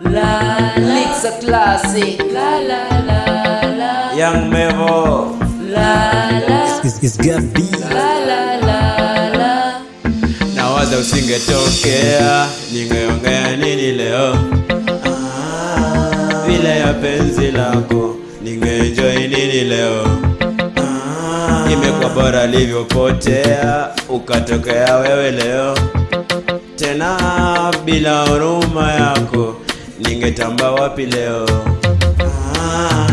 La Licks a classic. La la la la. Young Mevo La la It's, it's Gabi. la la la la. nawaza usingetokea ningeongea nini leo Ah, vile ya penzi lako ningeenjoy nini leo Ah, imekuwa bora livyopotea ukatokea wewe leo tena bila huruma yako ningetamba wapi leo? Ah,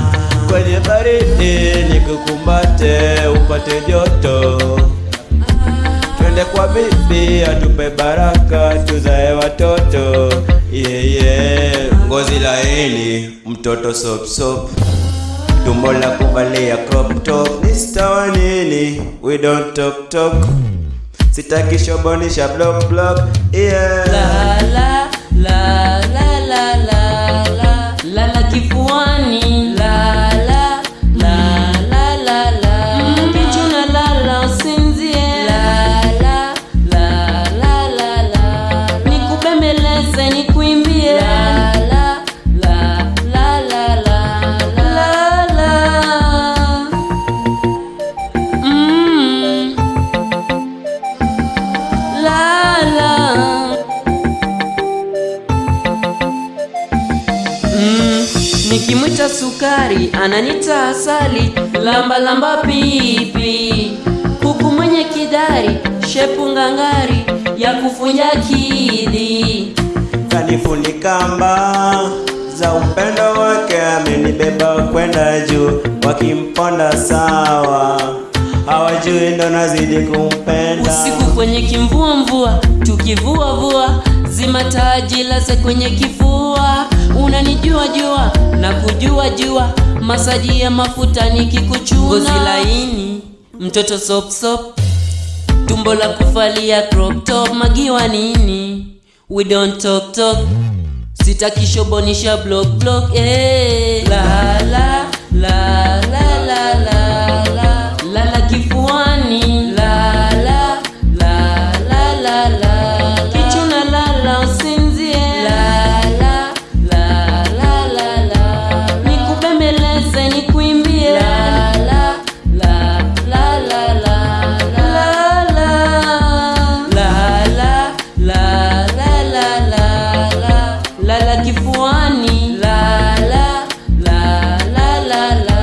kwenye baridi nikukumbate upate joto. Twende kwa bibi atupe baraka tuzae watoto. Yeah, yeah. ngozi laini mtoto sop sop. Tumbo la kuvalia crop top. Nistawa nini? We don't talk talk. Sitaki shobonisha block block. Yeah. Nikimwita sukari ananita asali, lamba lamba pipi, kuku mwenye kidari, shepu ngangari. Ya kufunja kidi. kanifunika mba za upendo wake amenibeba kwenda juu. Wakimponda sawa. Hawajui ndo nazidi kumpenda. Usiku kwenye kimvua mvua, tukivua vua, zima taji laze kwenye kifua. Unanijua jua na kujua jua, masaji ya mafuta nikikuchuna. Ngozi laini, mtoto sop sop, tumbo la kufalia crop top, magiwa nini? We don't talk talk, sitaki shobonisha block block. Eh, la la kifuani. La la la la la la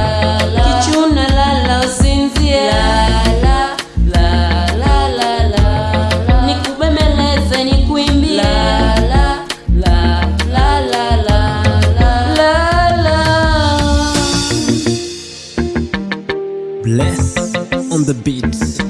la, kichuna lala usinzie. La la la la la la, nikubembeleze nikuimbie. La la la la la la la la. Bless on the beats.